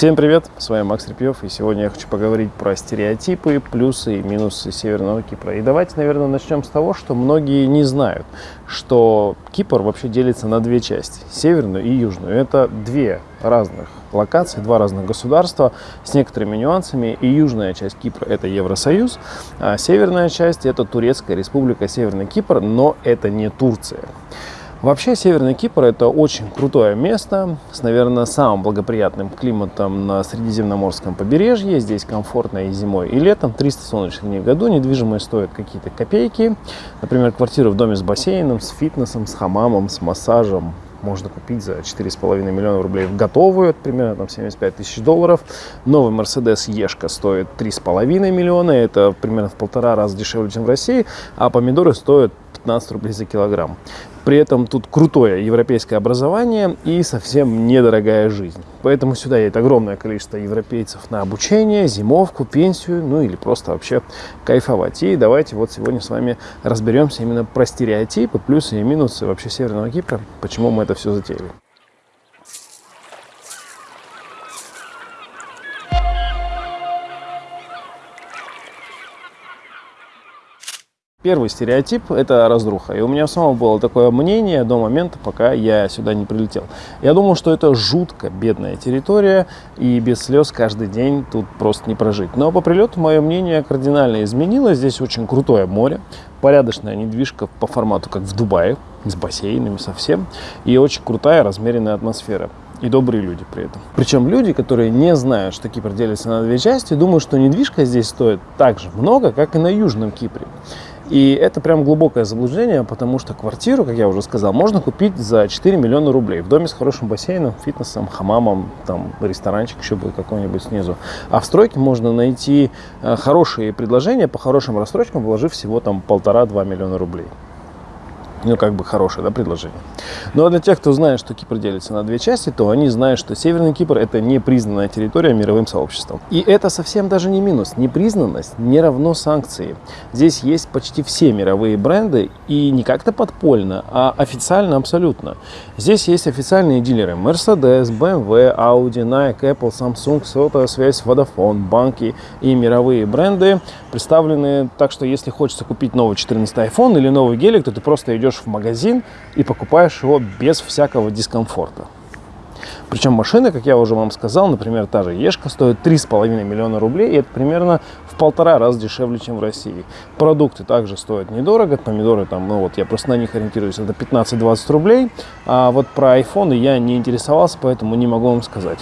Всем привет, с вами Макс Репьев, и сегодня я хочу поговорить про стереотипы, плюсы и минусы Северного Кипра. И давайте, наверное, начнем с того, что многие не знают, что Кипр вообще делится на две части, северную и южную. Это две разных локации, два разных государства с некоторыми нюансами. И южная часть Кипра – это Евросоюз, а северная часть – это Турецкая республика Северный Кипр, но это не Турция. Вообще, Северный Кипр – это очень крутое место с, наверное, самым благоприятным климатом на Средиземноморском побережье. Здесь комфортно и зимой, и летом. 300 солнечных дней в году. Недвижимость стоит какие-то копейки. Например, квартиру в доме с бассейном, с фитнесом, с хамамом, с массажем, можно купить за 4,5 миллиона рублей в готовую, примерно там 75 тысяч долларов. Новый Mercedes Ешка стоит 3,5 миллиона, это примерно в полтора раза дешевле, чем в России, а помидоры стоят 15 рублей за килограмм. При этом тут крутое европейское образование и совсем недорогая жизнь. Поэтому сюда едет огромное количество европейцев на обучение, зимовку, пенсию, ну или просто вообще кайфовать. И давайте вот сегодня с вами разберемся именно про стереотипы, плюсы и минусы вообще Северного Кипра, почему мы это все затеяли. Первый стереотип – это разруха. И у меня самого было такое мнение до момента, пока я сюда не прилетел. Я думал, что это жутко бедная территория, и без слез каждый день тут просто не прожить. Но по прилету мое мнение кардинально изменилось. Здесь очень крутое море, порядочная недвижка по формату, как в Дубае, с бассейнами совсем, и очень крутая размеренная атмосфера и добрые люди при этом. Причем люди, которые не знают, что Кипр делится на две части, думают, что недвижка здесь стоит так же много, как и на Южном Кипре. И это прям глубокое заблуждение, потому что квартиру, как я уже сказал, можно купить за 4 миллиона рублей в доме с хорошим бассейном, фитнесом, хамамом, там ресторанчик еще будет какой-нибудь снизу. А в стройке можно найти э, хорошие предложения по хорошим рассрочкам, вложив всего там полтора-два миллиона рублей ну, как бы хорошее да, предложение. Но для тех, кто знает, что Кипр делится на две части, то они знают, что Северный Кипр – это непризнанная территория мировым сообществом. И это совсем даже не минус. Непризнанность не равно санкции. Здесь есть почти все мировые бренды, и не как-то подпольно, а официально абсолютно. Здесь есть официальные дилеры Mercedes, BMW, Audi, Nike, Apple, Samsung, сотовая связь, Vodafone, банки и мировые бренды представлены так, что если хочется купить новый 14 iPhone или новый гелик, то ты просто идешь идешь в магазин и покупаешь его без всякого дискомфорта. Причем машины, как я уже вам сказал, например, та же Ешка стоит 3,5 миллиона рублей, и это примерно в полтора раза дешевле, чем в России. Продукты также стоят недорого, помидоры там, ну вот я просто на них ориентируюсь, это 15-20 рублей, а вот про айфоны я не интересовался, поэтому не могу вам сказать.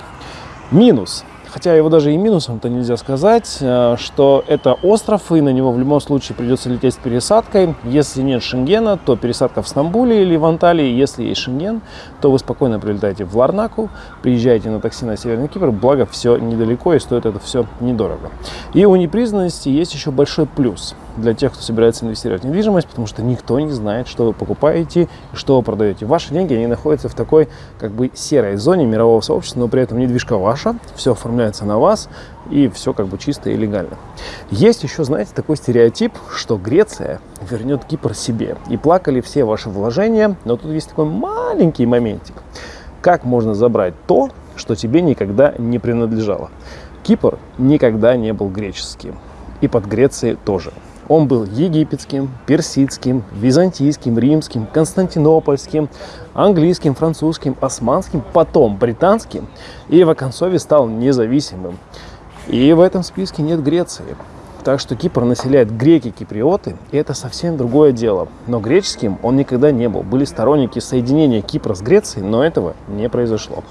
Минус – хотя его даже и минусом-то нельзя сказать, э, что это остров, и на него в любом случае придется лететь с пересадкой. Если нет Шенгена, то пересадка в Стамбуле или в Анталии. Если есть Шенген, то вы спокойно прилетаете в Ларнаку, приезжаете на такси на Северный Кипр, благо все недалеко и стоит это все недорого. И у непризнанности есть еще большой плюс для тех, кто собирается инвестировать в недвижимость, потому что никто не знает, что вы покупаете что вы продаете. Ваши деньги, они находятся в такой как бы серой зоне мирового сообщества, но при этом недвижка ваша, все оформляется на вас и все как бы чисто и легально. Есть еще, знаете, такой стереотип, что Греция вернет Кипр себе. И плакали все ваши вложения, но тут есть такой маленький моментик. Как можно забрать то, что тебе никогда не принадлежало? Кипр никогда не был греческим. И под Грецией тоже. Он был египетским, персидским, византийским, римским, константинопольским, английским, французским, османским, потом британским и в оконцове стал независимым. И в этом списке нет Греции. Так что Кипр населяет греки-киприоты, и это совсем другое дело. Но греческим он никогда не был. Были сторонники соединения Кипра с Грецией, но этого не произошло.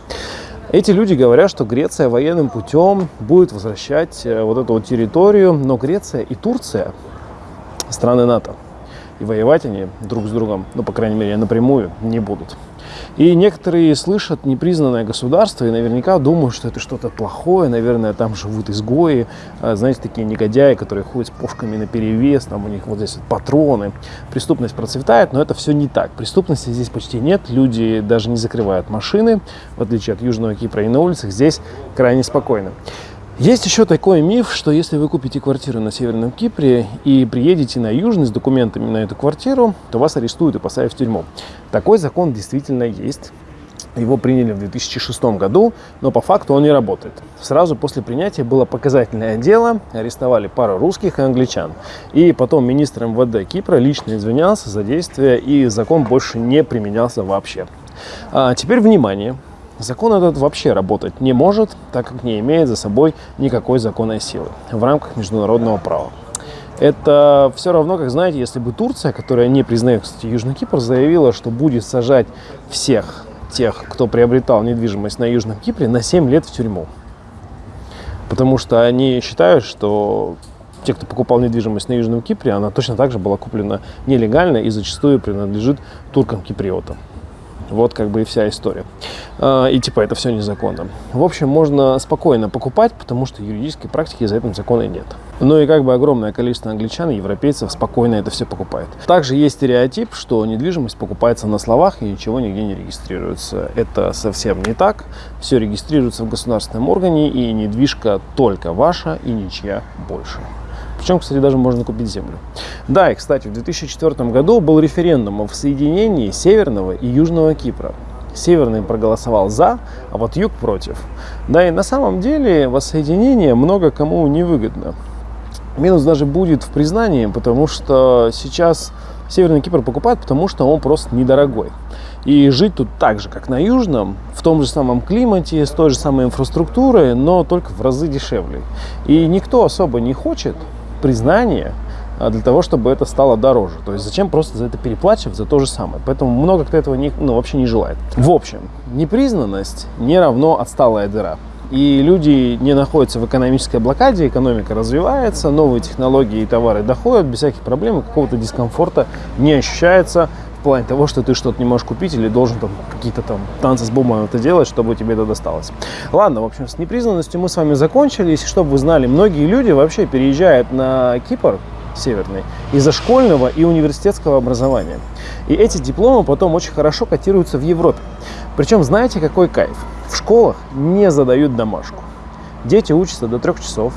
Эти люди говорят, что Греция военным путем будет возвращать э, вот эту вот территорию, но Греция и Турция страны НАТО. И воевать они друг с другом, ну, по крайней мере, напрямую не будут. И некоторые слышат непризнанное государство и наверняка думают, что это что-то плохое, наверное, там живут изгои, а, знаете, такие негодяи, которые ходят с пушками на перевес, там у них вот здесь вот патроны. Преступность процветает, но это все не так. Преступности здесь почти нет, люди даже не закрывают машины, в отличие от Южного Кипра, и на улицах здесь крайне спокойно. Есть еще такой миф, что если вы купите квартиру на Северном Кипре и приедете на Южный с документами на эту квартиру, то вас арестуют и посадят в тюрьму. Такой закон действительно есть. Его приняли в 2006 году, но по факту он не работает. Сразу после принятия было показательное дело, арестовали пару русских и англичан. И потом министр МВД Кипра лично извинялся за действия, и закон больше не применялся вообще. А теперь внимание! Закон этот вообще работать не может, так как не имеет за собой никакой законной силы в рамках международного права. Это все равно, как знаете, если бы Турция, которая не признает, кстати, Южный Кипр, заявила, что будет сажать всех тех, кто приобретал недвижимость на Южном Кипре, на 7 лет в тюрьму. Потому что они считают, что те, кто покупал недвижимость на Южном Кипре, она точно так же была куплена нелегально и зачастую принадлежит туркам-киприотам. Вот как бы и вся история. А, и типа это все незаконно. В общем, можно спокойно покупать, потому что юридической практики за этим закона нет. Ну и как бы огромное количество англичан и европейцев спокойно это все покупает. Также есть стереотип, что недвижимость покупается на словах и ничего нигде не регистрируется. Это совсем не так. Все регистрируется в государственном органе и недвижка только ваша и ничья больше. Причем, кстати, даже можно купить землю. Да, и, кстати, в 2004 году был референдум о соединении Северного и Южного Кипра. Северный проголосовал за, а вот Юг против. Да и на самом деле воссоединение много кому не выгодно. Минус даже будет в признании, потому что сейчас Северный Кипр покупают, потому что он просто недорогой. И жить тут так же, как на Южном, в том же самом климате, с той же самой инфраструктурой, но только в разы дешевле. И никто особо не хочет признание а, для того, чтобы это стало дороже. То есть зачем просто за это переплачивать за то же самое? Поэтому много кто этого не, ну, вообще не желает. В общем, непризнанность не равно отсталая дыра. И люди не находятся в экономической блокаде, экономика развивается, новые технологии и товары доходят без всяких проблем, какого-то дискомфорта не ощущается в плане того, что ты что-то не можешь купить или должен там какие-то там танцы с бумагой это делать, чтобы тебе это досталось. Ладно, в общем, с непризнанностью мы с вами закончили. Если чтобы вы знали, многие люди вообще переезжают на Кипр северный из-за школьного и университетского образования. И эти дипломы потом очень хорошо котируются в Европе. Причем знаете, какой кайф? В школах не задают домашку. Дети учатся до трех часов,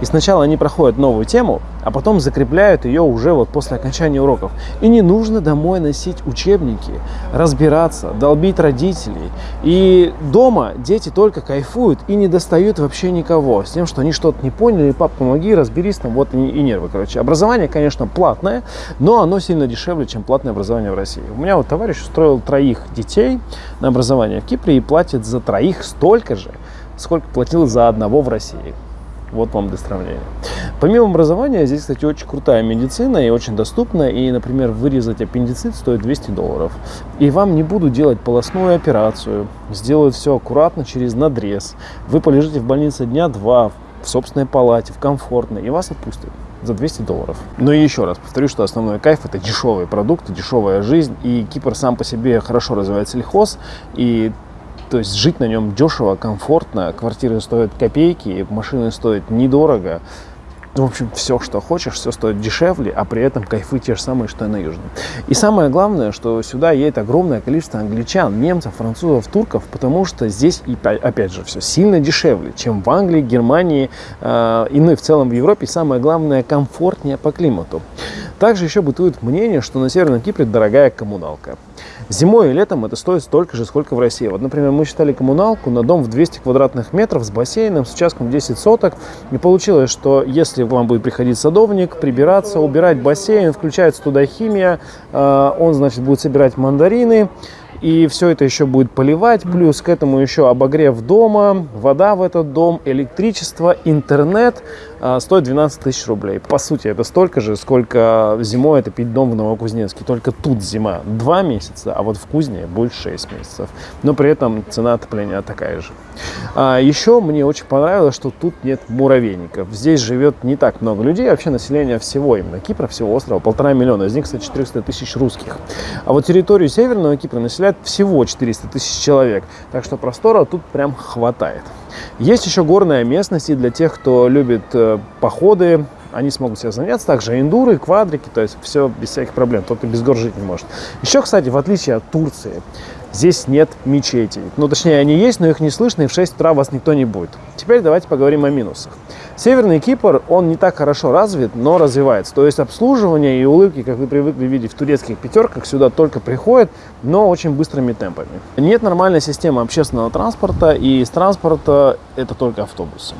и сначала они проходят новую тему, а потом закрепляют ее уже вот после окончания уроков. И не нужно домой носить учебники, разбираться, долбить родителей. И дома дети только кайфуют и не достают вообще никого с тем, что они что-то не поняли, пап, помоги, разберись там, вот и, и нервы, короче. Образование, конечно, платное, но оно сильно дешевле, чем платное образование в России. У меня вот товарищ устроил троих детей на образование в Кипре и платит за троих столько же, сколько платил за одного в России. Вот вам для сравнения. Помимо образования, здесь, кстати, очень крутая медицина и очень доступная. И, например, вырезать аппендицит стоит 200 долларов. И вам не будут делать полостную операцию. Сделают все аккуратно через надрез. Вы полежите в больнице дня два в собственной палате, в комфортной, и вас отпустят за 200 долларов. Но еще раз повторю, что основной кайф это дешевые продукты, дешевая жизнь. И Кипр сам по себе хорошо развивает сельхоз. И то есть жить на нем дешево, комфортно, квартиры стоят копейки, машины стоят недорого. В общем, все, что хочешь, все стоит дешевле, а при этом кайфы те же самые, что и на Южном. И самое главное, что сюда едет огромное количество англичан, немцев, французов, турков, потому что здесь, и опять же, все сильно дешевле, чем в Англии, Германии, э, и ну и в целом в Европе. И самое главное, комфортнее по климату. Также еще бытует мнение, что на Северном Кипре дорогая коммуналка. Зимой и летом это стоит столько же, сколько в России. Вот, например, мы считали коммуналку на дом в 200 квадратных метров с бассейном, с участком 10 соток. И получилось, что если вам будет приходить садовник, прибираться, убирать бассейн, включается туда химия, э, он, значит, будет собирать мандарины, и все это еще будет поливать, плюс к этому еще обогрев дома, вода в этот дом, электричество, интернет а, стоит 12 тысяч рублей. По сути, это столько же, сколько зимой это пить дом в Новокузнецке. Только тут зима 2 месяца, а вот в Кузне будет 6 месяцев. Но при этом цена отопления такая же. А еще мне очень понравилось, что тут нет муравейников. Здесь живет не так много людей, вообще население всего именно Кипра, всего острова, полтора миллиона. Из них, кстати, 400 тысяч русских. А вот территорию Северного Кипра населяет всего 400 тысяч человек. Так что простора тут прям хватает. Есть еще горная местность, и для тех, кто любит э, походы, они смогут себя заняться. Также эндуры, квадрики, то есть все без всяких проблем. Тот, кто без гор жить не может. Еще, кстати, в отличие от Турции, здесь нет мечетей. Ну, точнее, они есть, но их не слышно, и в 6 утра вас никто не будет. Теперь давайте поговорим о минусах. Северный Кипр, он не так хорошо развит, но развивается. То есть обслуживание и улыбки, как вы привыкли видеть в турецких пятерках, сюда только приходят, но очень быстрыми темпами. Нет нормальной системы общественного транспорта, и из транспорта это только автобусы.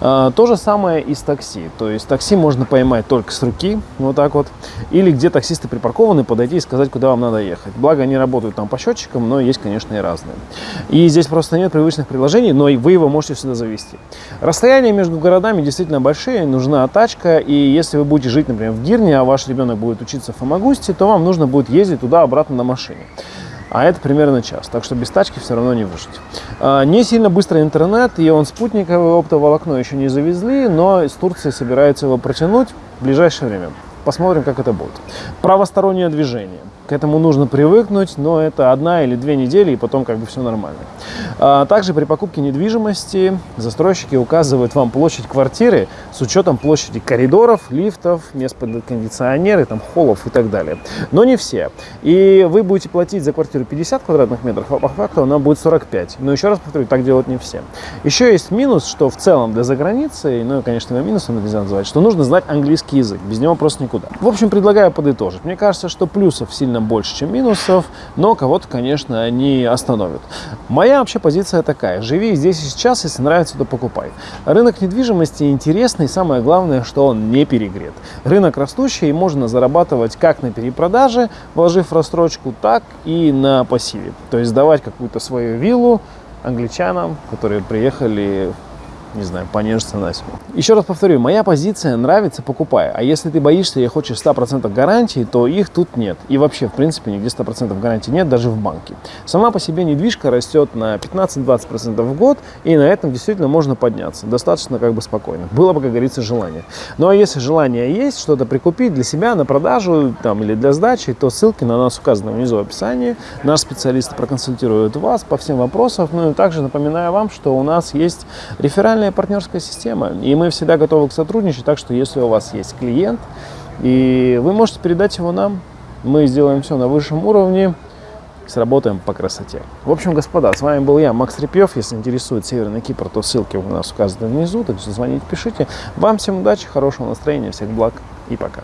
А, то же самое и с такси. То есть такси можно поймать только с руки, вот так вот, или где таксисты припаркованы, подойти и сказать, куда вам надо ехать. Благо они работают там по счетчикам, но есть, конечно, и разные. И здесь просто нет привычных приложений, но и вы его можете сюда завести. Расстояние между городами городами действительно большие, нужна тачка, и если вы будете жить, например, в Гирне, а ваш ребенок будет учиться в Фомагусте, то вам нужно будет ездить туда-обратно на машине. А это примерно час, так что без тачки все равно не выжить. А, не сильно быстрый интернет, и он спутниковый, оптоволокно еще не завезли, но из Турции собирается его протянуть в ближайшее время. Посмотрим, как это будет. Правостороннее движение. К этому нужно привыкнуть, но это одна или две недели, и потом как бы все нормально. А также при покупке недвижимости застройщики указывают вам площадь квартиры с учетом площади коридоров, лифтов, мест под кондиционеры, там, холлов и так далее. Но не все. И вы будете платить за квартиру 50 квадратных метров, а по факту она будет 45. Но еще раз повторю, так делать не все. Еще есть минус, что в целом для заграницы, ну, конечно, его минусом нельзя называть, что нужно знать английский язык. Без него просто никуда. В общем, предлагаю подытожить. Мне кажется, что плюсов сильно сильно больше, чем минусов, но кого-то, конечно, они остановят. Моя вообще позиция такая. Живи здесь и сейчас, если нравится, то покупай. Рынок недвижимости интересный, самое главное, что он не перегрет. Рынок растущий, и можно зарабатывать как на перепродаже, вложив в так и на пассиве. То есть сдавать какую-то свою виллу англичанам, которые приехали не знаю, понежиться на себе. Еще раз повторю, моя позиция нравится, покупай. А если ты боишься и хочешь 100% гарантии, то их тут нет. И вообще, в принципе, нигде 100% гарантии нет, даже в банке. Сама по себе недвижка растет на 15-20% в год, и на этом действительно можно подняться. Достаточно как бы спокойно. Было бы, как говорится, желание. Ну а если желание есть, что-то прикупить для себя на продажу там, или для сдачи, то ссылки на нас указаны внизу в описании. Наш специалист проконсультирует вас по всем вопросам. Ну и также напоминаю вам, что у нас есть реферальная идеальная партнерская система, и мы всегда готовы к сотрудничать, так что если у вас есть клиент, и вы можете передать его нам, мы сделаем все на высшем уровне, сработаем по красоте. В общем, господа, с вами был я, Макс Репьев. Если интересует Северный Кипр, то ссылки у нас указаны внизу, так что звоните, пишите. Вам всем удачи, хорошего настроения, всех благ и пока.